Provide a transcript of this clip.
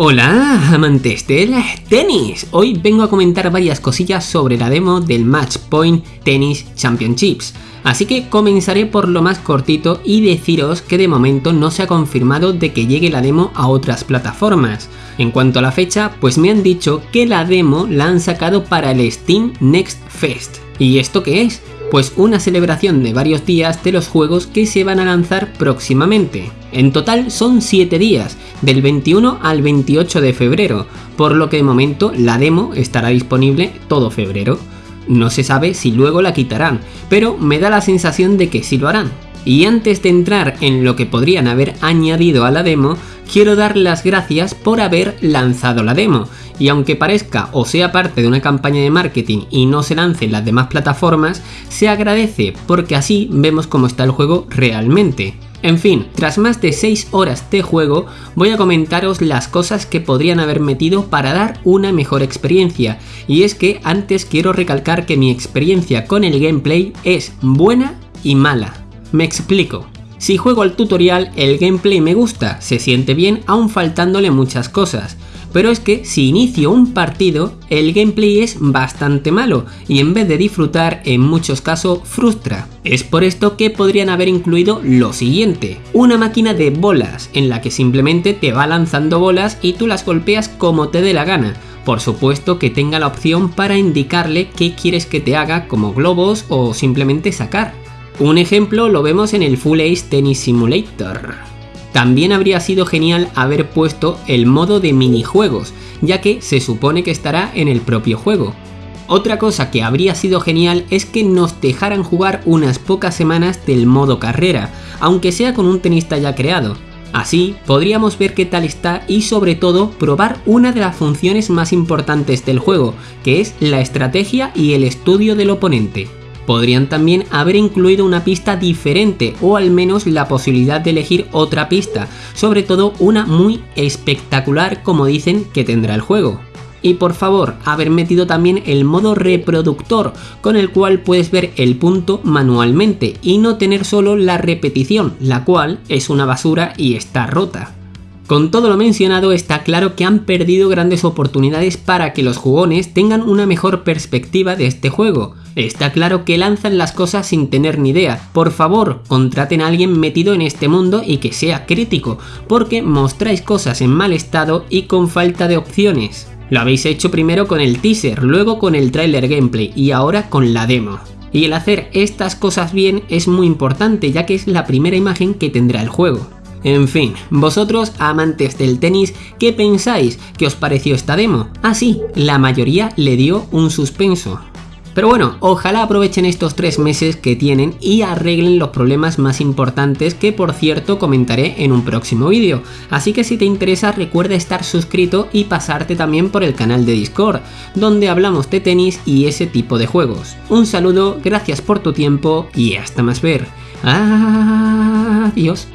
Hola amantes del tenis, hoy vengo a comentar varias cosillas sobre la demo del Match Point Tennis Championships, así que comenzaré por lo más cortito y deciros que de momento no se ha confirmado de que llegue la demo a otras plataformas. En cuanto a la fecha, pues me han dicho que la demo la han sacado para el Steam Next Fest. ¿Y esto qué es? Pues una celebración de varios días de los juegos que se van a lanzar próximamente. En total son 7 días, del 21 al 28 de febrero, por lo que de momento la demo estará disponible todo febrero. No se sabe si luego la quitarán, pero me da la sensación de que sí lo harán. Y antes de entrar en lo que podrían haber añadido a la demo, quiero dar las gracias por haber lanzado la demo. Y aunque parezca o sea parte de una campaña de marketing y no se lance en las demás plataformas, se agradece porque así vemos cómo está el juego realmente. En fin, tras más de 6 horas de juego, voy a comentaros las cosas que podrían haber metido para dar una mejor experiencia. Y es que antes quiero recalcar que mi experiencia con el gameplay es buena y mala. Me explico. Si juego al tutorial, el gameplay me gusta, se siente bien aún faltándole muchas cosas pero es que si inicio un partido, el gameplay es bastante malo y en vez de disfrutar, en muchos casos frustra. Es por esto que podrían haber incluido lo siguiente, una máquina de bolas en la que simplemente te va lanzando bolas y tú las golpeas como te dé la gana, por supuesto que tenga la opción para indicarle qué quieres que te haga como globos o simplemente sacar. Un ejemplo lo vemos en el Full Ace Tennis Simulator. También habría sido genial haber puesto el modo de minijuegos, ya que se supone que estará en el propio juego. Otra cosa que habría sido genial es que nos dejaran jugar unas pocas semanas del modo carrera, aunque sea con un tenista ya creado. Así podríamos ver qué tal está y sobre todo probar una de las funciones más importantes del juego, que es la estrategia y el estudio del oponente. Podrían también haber incluido una pista diferente o al menos la posibilidad de elegir otra pista, sobre todo una muy espectacular como dicen que tendrá el juego. Y por favor, haber metido también el modo reproductor, con el cual puedes ver el punto manualmente y no tener solo la repetición, la cual es una basura y está rota. Con todo lo mencionado está claro que han perdido grandes oportunidades para que los jugones tengan una mejor perspectiva de este juego. Está claro que lanzan las cosas sin tener ni idea. Por favor, contraten a alguien metido en este mundo y que sea crítico, porque mostráis cosas en mal estado y con falta de opciones. Lo habéis hecho primero con el teaser, luego con el trailer gameplay y ahora con la demo. Y el hacer estas cosas bien es muy importante ya que es la primera imagen que tendrá el juego. En fin, vosotros amantes del tenis, ¿qué pensáis? ¿Qué os pareció esta demo? Ah sí, la mayoría le dio un suspenso. Pero bueno, ojalá aprovechen estos tres meses que tienen y arreglen los problemas más importantes que por cierto comentaré en un próximo vídeo. Así que si te interesa recuerda estar suscrito y pasarte también por el canal de Discord, donde hablamos de tenis y ese tipo de juegos. Un saludo, gracias por tu tiempo y hasta más ver. Adiós.